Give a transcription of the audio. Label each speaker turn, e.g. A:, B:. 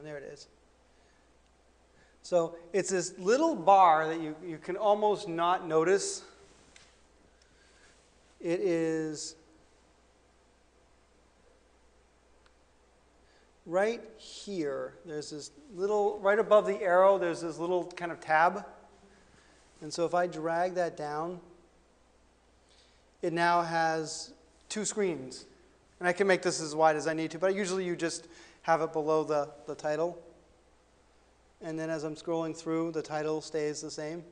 A: one. There it is. So it's this little bar that you, you can almost not notice. It is right here. There's this little, right above the arrow, there's this little kind of tab. And so if I drag that down, it now has two screens. And I can make this as wide as I need to, but usually you just have it below the, the title. And then as I'm scrolling through, the title stays the same.